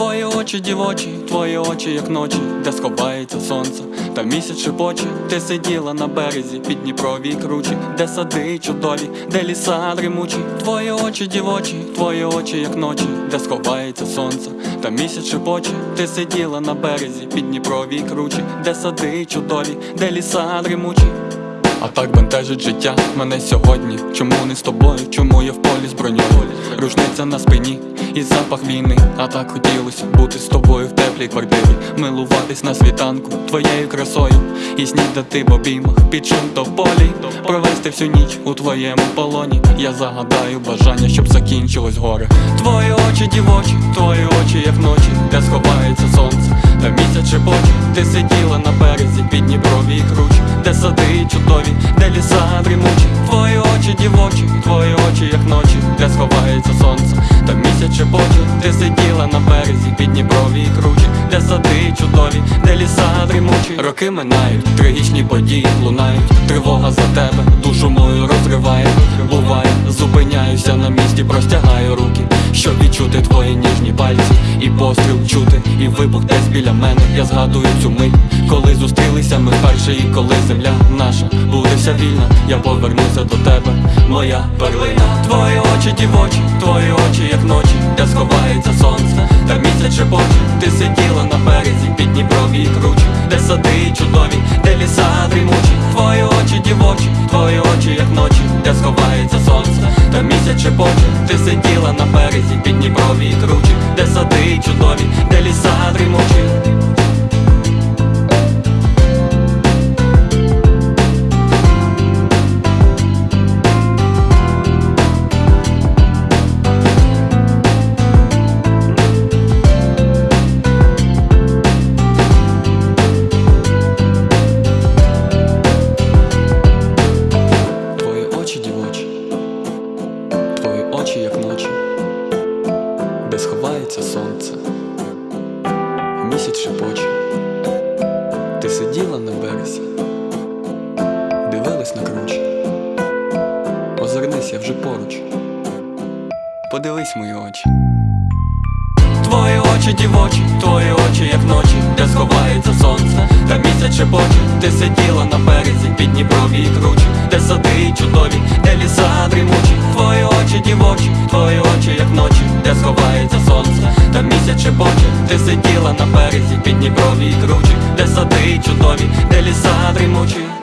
очі дівочі, твої очі, як ночі, де сховається сонце, та місяць шепоче, ти сиділа на березі під Дніпровій кручі, де сади чудові, де ліса дрімучі, твої очі дівочі, твої очі, як ночі, де сховається сонце, та місяць шепоче, ти сиділа на березі під Дніпровій кручі, де сади чудові, де ліса дрімучі. А так бентежить життя мене сьогодні. Чому не з тобою? Чому я в полі з броньою? Рушниця на спині і запах війни. А так хотілося бути з тобою в теплій квартирі, милуватись на світанку твоєю красою. І снідати в обіймах під шум тополі Провести всю ніч у твоєму полоні. Я загадаю бажання, щоб закінчилось горе. Твої очі дівочі, твої очі, як ночі, де сховається сонце, та місяць шепоче Ти сиділа на березі під Дніпровій кручі, де сади чудові, де ліса дрімучі, твої очі дівочі, твої очі, як ночі, місяць шепоче Ти сиділа на березі під і кручі, де сади чудові, де ліса дрімучі. Роки минають, трагічні події лунають, тривога за тебе, душу мою розриває, буває, зупиняюся на місці, простягаю руки, щоб відчути твої ніжні пальці, і постріл чути, і вибух десь біля мене. Я згадую цю мить, коли зустрілися ми вперше, і коли земля наша буде вся вільна, я повернуся до тебе, моя перлина. Твої очі дівочі, твої очі, як ночі, де сховається сонце, та місяць шепоче Ти сиділа на березі під Дніпровій кручі, де сади чудові, де ліса дрімучі, твої очі дівочі, твої очі, як ночі, де сховається сонце, місяць шепоче Ти сиділа на березі під Дніпровій сиділа на березі, дивилась на кручі, озирнись, я вже поруч, подивись мої очі. Твої очі дівочі, твої очі, як ночі, де сховається сонце, та місяць шепоче. Ти сиділа на березі під Дніпровій кручі, де сади чудові, де ліса дрімучі, на березі під Дніпровій кручі, де сади чудові, де ліса дрімучі.